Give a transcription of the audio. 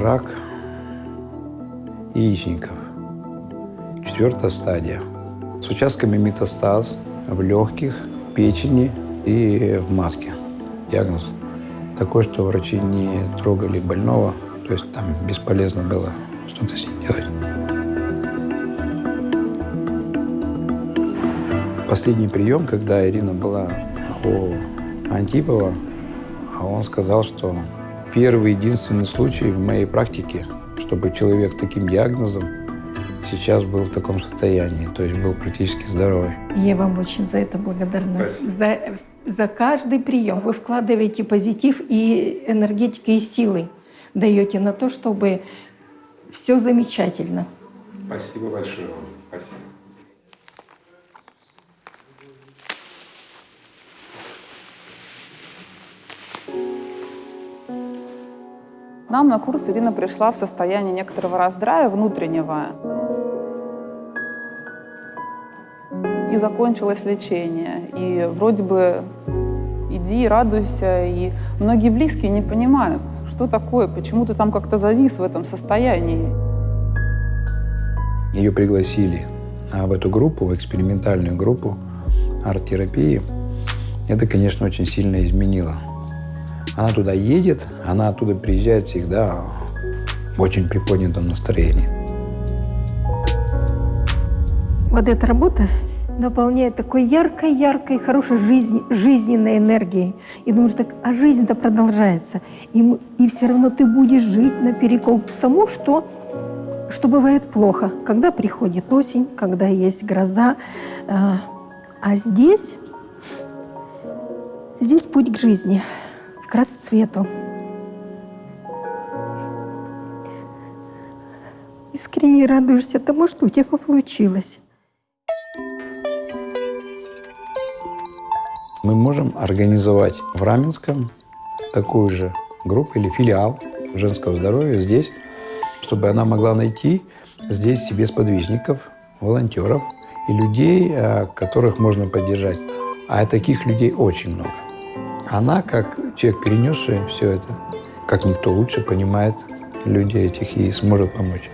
Рак яичников. Четвертая стадия. С участками метастаз в легких, печени и в матке. Диагноз такой, что врачи не трогали больного, то есть там бесполезно было что-то с ним делать. Последний прием, когда Ирина была у Антипова, а он сказал, что первый единственный случай в моей практике, чтобы человек с таким диагнозом сейчас был в таком состоянии, то есть был практически здоровый. Я вам очень за это благодарна. За, за каждый прием вы вкладываете позитив и энергетики, и силы даете на то, чтобы все замечательно. Спасибо большое вам. Спасибо. Нам на курс Ирина пришла в состоянии некоторого раздрая внутреннего. И закончилось лечение. И вроде бы иди, радуйся. И многие близкие не понимают, что такое, почему ты там как-то завис в этом состоянии. Ее пригласили в эту группу, экспериментальную группу арт-терапии. Это, конечно, очень сильно изменило она туда едет, она оттуда приезжает всегда в очень приподнятом настроении. Вот эта работа наполняет такой яркой-яркой, хорошей жизни, жизненной энергией. И думаешь, так, а жизнь-то продолжается. И, и все равно ты будешь жить наперекол тому, что, что бывает плохо. Когда приходит осень, когда есть гроза. А, а здесь, здесь путь к жизни – расцвету. Искренне радуешься тому, что у тебя получилось. Мы можем организовать в Раменском такую же группу или филиал женского здоровья здесь, чтобы она могла найти здесь себе сподвижников, волонтеров и людей, а, которых можно поддержать. А таких людей очень много. Она, как человек, перенесший все это, как никто лучше понимает людей этих и сможет помочь.